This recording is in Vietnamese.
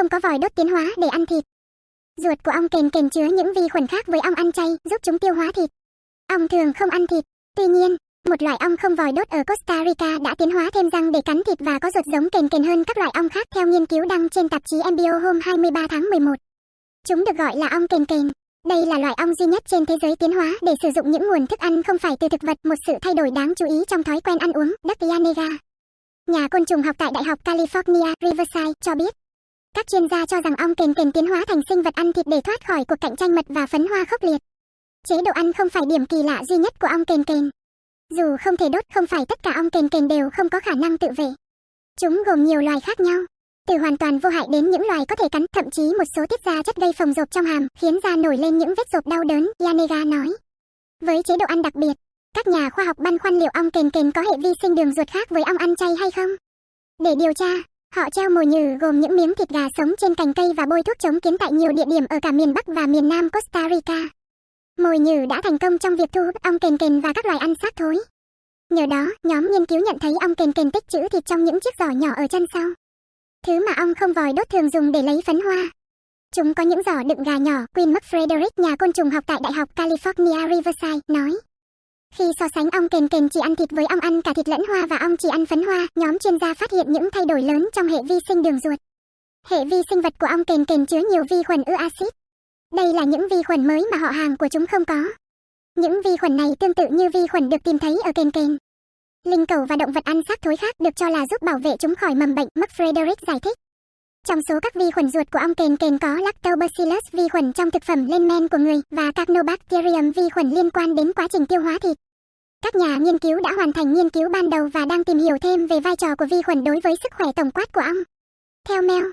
không có vòi đốt tiến hóa để ăn thịt. Ruột của ong kền kền chứa những vi khuẩn khác với ong ăn chay, giúp chúng tiêu hóa thịt. Ong thường không ăn thịt. Tuy nhiên, một loại ong không vòi đốt ở Costa Rica đã tiến hóa thêm răng để cắn thịt và có ruột giống kền kền hơn các loại ong khác theo nghiên cứu đăng trên tạp chí Embryo hôm 23 tháng 11. Chúng được gọi là ong kền kền. Đây là loại ong duy nhất trên thế giới tiến hóa để sử dụng những nguồn thức ăn không phải từ thực vật, một sự thay đổi đáng chú ý trong thói quen ăn uống, đất Yanega. Nhà côn trùng học tại Đại học California, Riverside cho biết, các chuyên gia cho rằng ong kền kền tiến hóa thành sinh vật ăn thịt để thoát khỏi cuộc cạnh tranh mật và phấn hoa khốc liệt. Chế độ ăn không phải điểm kỳ lạ duy nhất của ong kền kền. Dù không thể đốt không phải tất cả ong kền kền đều không có khả năng tự vệ. Chúng gồm nhiều loài khác nhau, từ hoàn toàn vô hại đến những loài có thể cắn, thậm chí một số tiết ra chất gây phồng rộp trong hàm, khiến da nổi lên những vết rộp đau đớn, Yanega nói. Với chế độ ăn đặc biệt, các nhà khoa học băn khoăn liệu ong kền kền có hệ vi sinh đường ruột khác với ong ăn chay hay không. Để điều tra, họ treo mồi nhử gồm những miếng thịt gà sống trên cành cây và bôi thuốc chống kiến tại nhiều địa điểm ở cả miền Bắc và miền Nam Costa Rica. Mồi nhử đã thành công trong việc thu hút ong kền kền và các loài ăn xác thối. Nhờ đó, nhóm nghiên cứu nhận thấy ong kền kền tích trữ thịt trong những chiếc giỏ nhỏ ở chân sau. Thứ mà ong không vòi đốt thường dùng để lấy phấn hoa. Chúng có những giỏ đựng gà nhỏ, Queen McFrederick, nhà côn trùng học tại Đại học California Riverside, nói. Khi so sánh ong kền kền chỉ ăn thịt với ong ăn cả thịt lẫn hoa và ong chỉ ăn phấn hoa, nhóm chuyên gia phát hiện những thay đổi lớn trong hệ vi sinh đường ruột. Hệ vi sinh vật của ong kền kền chứa nhiều vi khuẩn ưa axit. Đây là những vi khuẩn mới mà họ hàng của chúng không có. Những vi khuẩn này tương tự như vi khuẩn được tìm thấy ở kền kền. Linh cầu và động vật ăn xác thối khác được cho là giúp bảo vệ chúng khỏi mầm bệnh, McFrederick giải thích. Trong số các vi khuẩn ruột của ong kền kền có Lactobacillus vi khuẩn trong thực phẩm lên men của người và Carnobacterium vi khuẩn liên quan đến quá trình tiêu hóa thịt. Các nhà nghiên cứu đã hoàn thành nghiên cứu ban đầu và đang tìm hiểu thêm về vai trò của vi khuẩn đối với sức khỏe tổng quát của ong. Theo Mel,